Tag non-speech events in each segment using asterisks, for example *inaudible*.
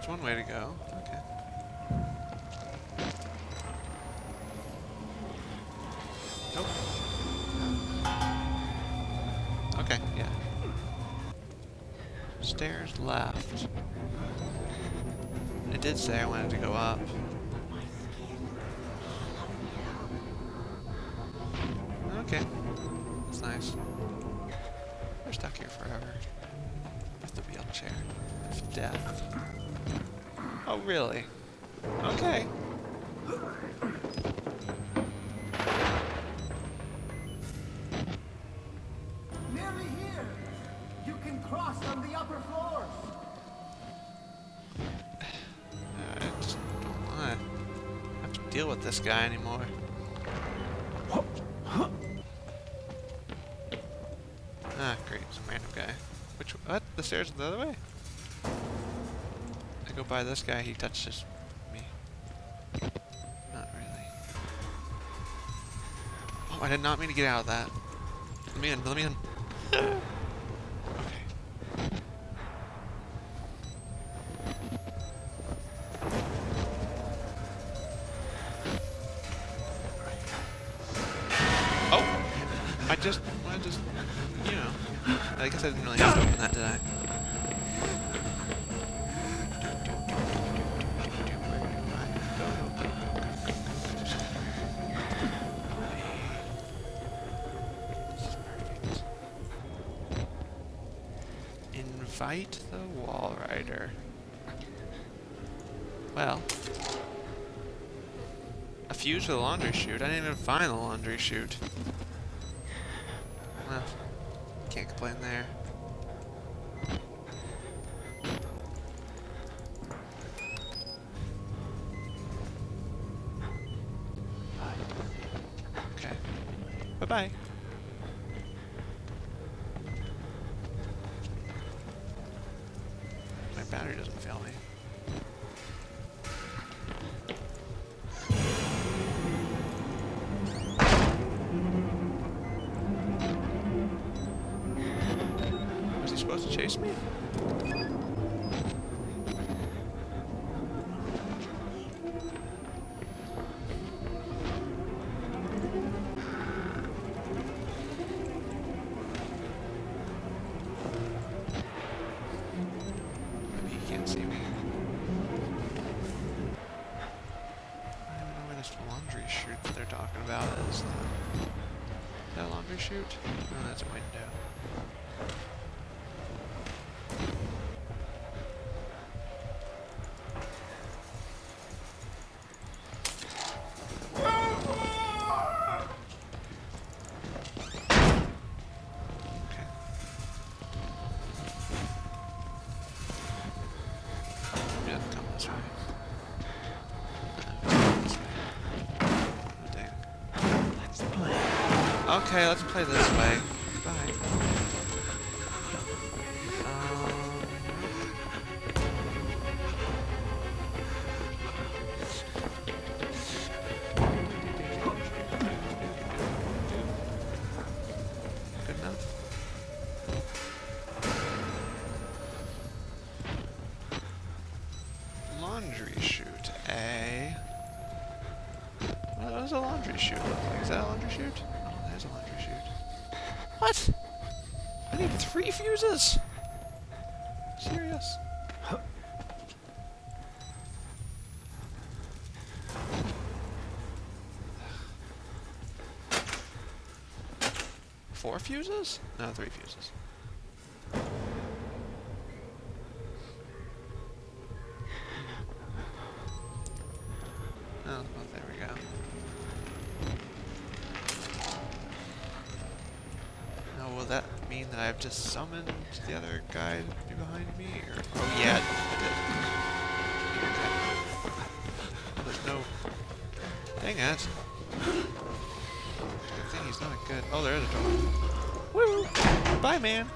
that's one way to go. Okay. Nope. Okay, yeah. Stairs left. It did say I wanted to go up. Okay. That's nice. We're stuck here forever. With the wheelchair. With death. Oh, really? Okay. Nearly here. You can cross on the upper floors. *sighs* I just don't want to have to deal with this guy anymore. Ah, great. Some random guy. Which, what? The stairs are the other way? I go by this guy, he touches me. Not really. Oh, I did not mean to get out of that. Let me in, let me in. Oh! I just, I just, you know. I guess I didn't really have to open that, did I? I didn't even find the laundry chute. Well, can't complain there. Okay. Bye-bye. Laundry chute that they're talking about is. Is that laundry chute? No, that's a window. Okay, let's play this way. Need three fuses? Serious? Four fuses? No, three fuses. Mean that I've just summoned the other guy to be behind me? Or oh yeah, I did. Okay. Well, there's no. Dang it! Good thing he's not good. Oh, there is a door. Woo! Bye, man.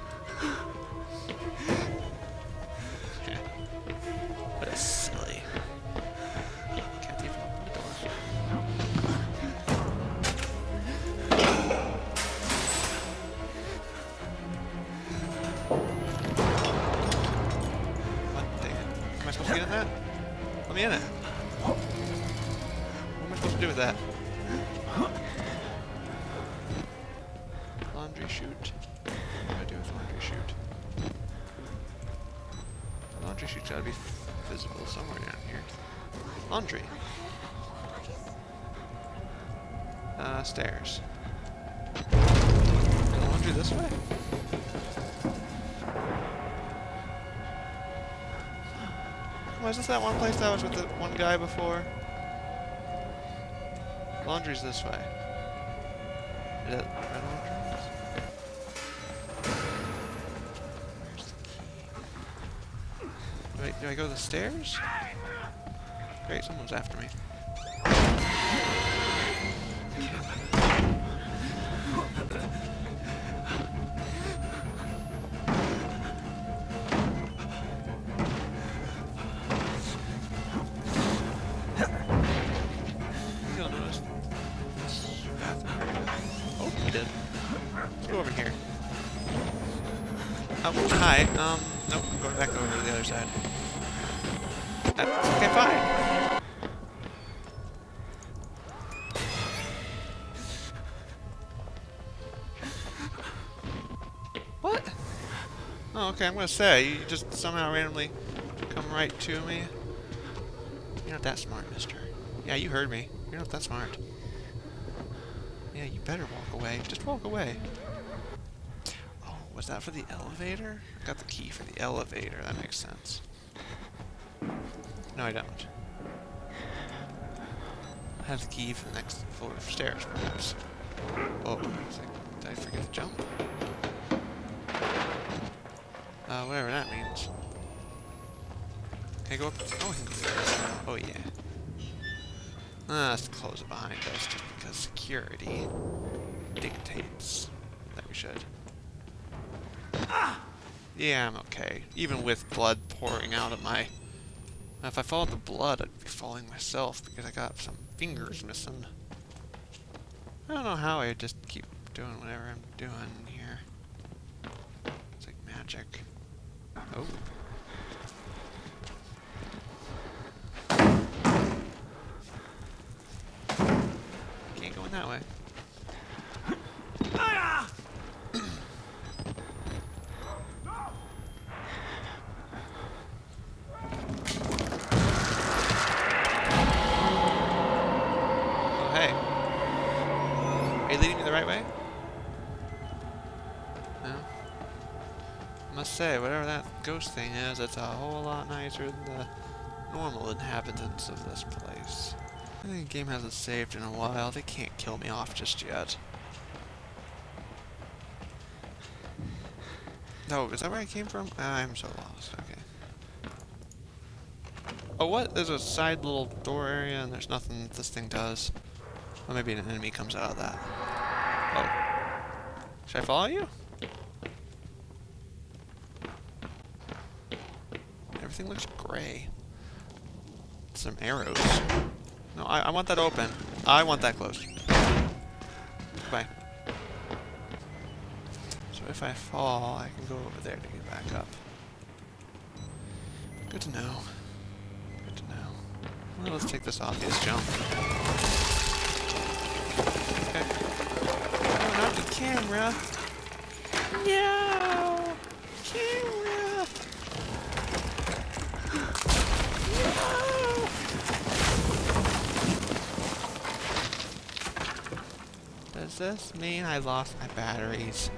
get in? Let me in it. What am I supposed to do with that? Laundry chute. What do I do with laundry chute? The laundry chute's gotta be visible somewhere down here. Laundry. Uh, stairs. Laundry this way? Was this that one place I was with the one guy before? Laundry's this way. Is that red laundry? Where's the key? Wait, do I go the stairs? Great, someone's after me. Hi. Um, nope, I'm going back over to the other side. Okay, fine. What? Oh, okay, I'm gonna say, you just somehow randomly come right to me. You're not that smart, mister. Yeah, you heard me. You're not that smart. Yeah, you better walk away. Just walk away. Was that for the elevator? I got the key for the elevator. That makes sense. No, I don't. I have the key for the next floor of stairs, perhaps. Oh, did I forget to jump? Uh, whatever that means. Can I go up? Oh, I can go. Oh, yeah. Let's close it behind us just because security dictates that we should. Yeah, I'm okay. Even with blood pouring out of my... If I followed the blood, I'd be falling myself because I got some fingers missing. I don't know how I just keep doing whatever I'm doing here. It's like magic. Oh. Can't go in that way. Oh, hey. Are you leading me the right way? No? I must say, whatever that ghost thing is, it's a whole lot nicer than the normal inhabitants of this place. I think the game hasn't saved in a while. They can't kill me off just yet. No, is that where I came from? Ah, I'm so lost. Okay. Oh, what? There's a side little door area and there's nothing that this thing does. Well, maybe an enemy comes out of that. Oh. Should I follow you? Everything looks gray. Some arrows. No, I, I want that open. I want that closed. Bye. So if I fall, I can go over there to get back up. Good to know. Good to know. Well, let's take this obvious jump. Okay. Oh, not the camera. No! Camera! No! Does this mean I lost my batteries?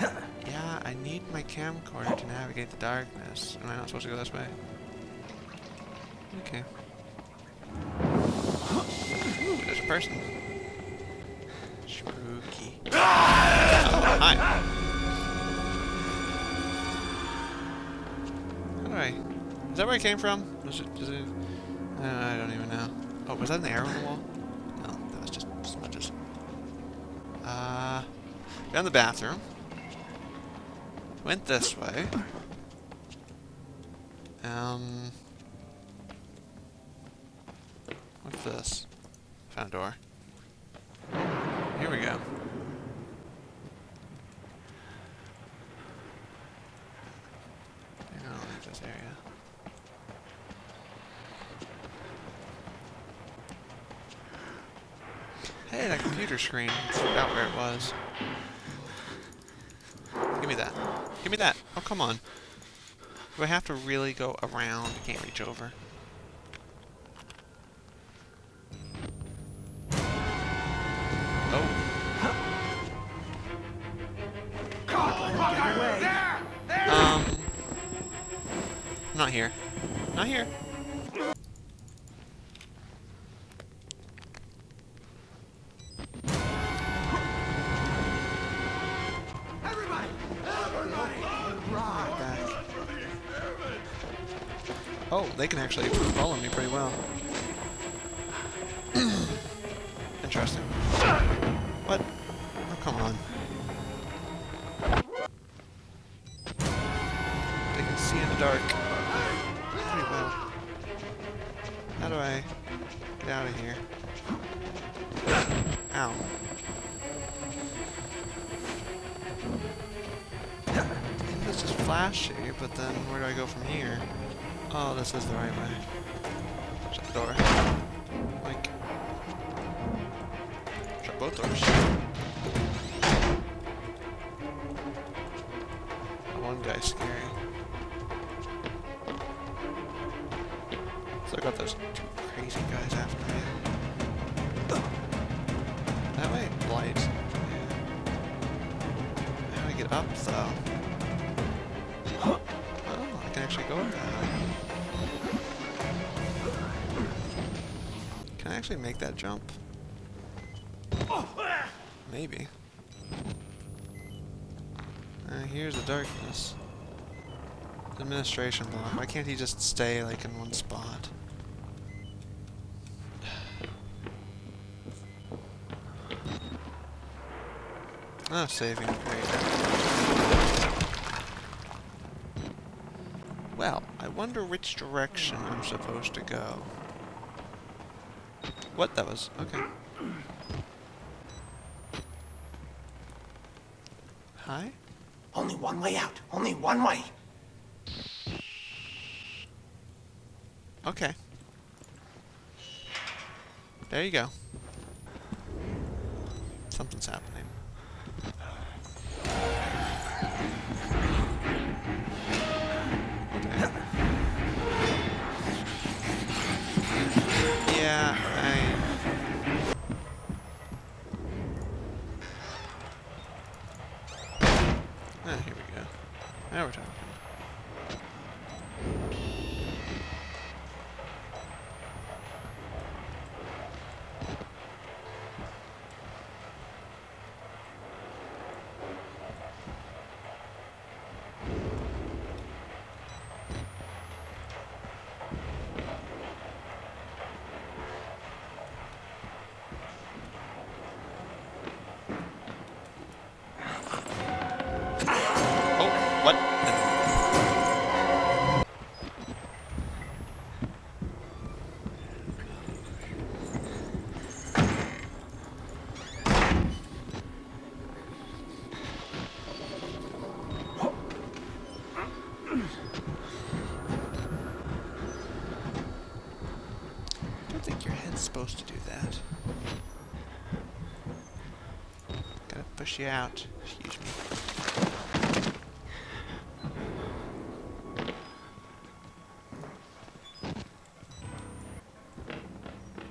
Yeah, I need my camcorder to navigate the darkness. Am I not supposed to go this way? Okay. Ooh, there's a person. Spooky. Oh, hi. How do I... Is that where I came from? It... It... Uh, I don't even know. Oh, was that an arrow on the wall? No, that was just smudges. Uh... Down the bathroom. Went this way. Um... What's this? Found a door. Here we go. I don't leave this area. Hey, that computer screen. I forgot where it was. Give me that. Give me that. Oh, come on. Do I have to really go around? I can't reach over. Oh. Um. Not here. Oh, they can actually follow me pretty well. *clears throat* Interesting. What? Oh, come on. They can see in the dark. Pretty well. How do I get out of here? Ow. This is flashy, but then where do I go from here? Oh, this is the right way. Shut the door. Like, shut both doors. That one guy's scary. So I got those two crazy guys after me. That way, light. How do I get up though? Oh, I can actually go up actually make that jump? Maybe. Uh, here's the darkness. Administration block. Why can't he just stay like in one spot? Oh, saving. Great. Well, I wonder which direction I'm supposed to go. What? That was... okay. Hi? Only one way out. Only one way. Okay. There you go. Something's happening. Supposed to do that. Gotta push you out. Excuse me.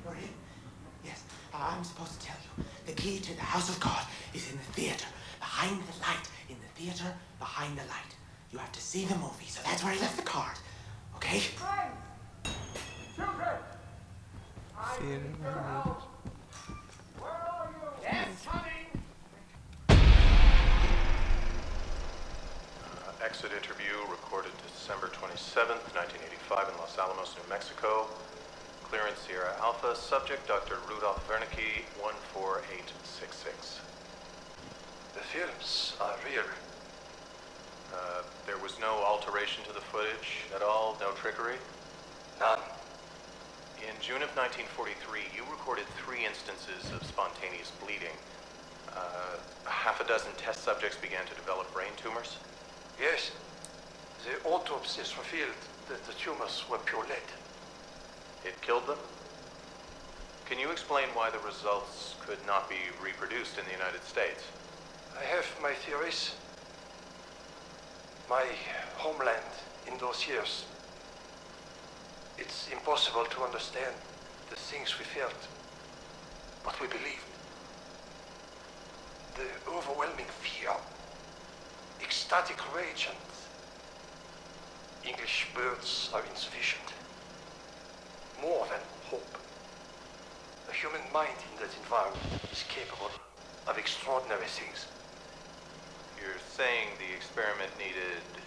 Marie? Yes, I'm supposed to tell you. The key to the house of God is in the theater. Behind the light. In the theater, behind the light. You have to see the movie, so that's where I left the card. Okay? Theater. Yes! Uh, exit interview recorded December 27th, 1985 in Los Alamos, New Mexico. Clearance Sierra Alpha. Subject Dr. Rudolf Wernicke, 14866. The films are real. Uh, there was no alteration to the footage at all, no trickery. None. In June of 1943, you recorded three instances of spontaneous bleeding. Uh, half a dozen test subjects began to develop brain tumors. Yes. The autopsies revealed that the tumors were pure lead. It killed them? Can you explain why the results could not be reproduced in the United States? I have my theories. My homeland in those years. It's impossible to understand the things we felt, what we believed. The overwhelming fear, ecstatic rage, and English words are insufficient. More than hope. A human mind in that environment is capable of extraordinary things. You're saying the experiment needed.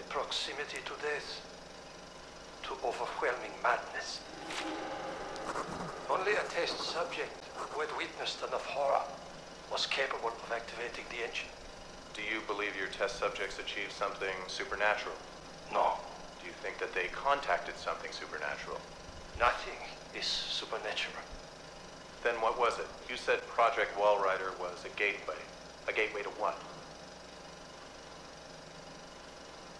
A proximity to death, to overwhelming madness. Only a test subject who had witnessed enough horror was capable of activating the engine. Do you believe your test subjects achieved something supernatural? No, Do you think that they contacted something supernatural? nothing is supernatural. Then what was it? You said Project Walrider was a gateway. A gateway to what?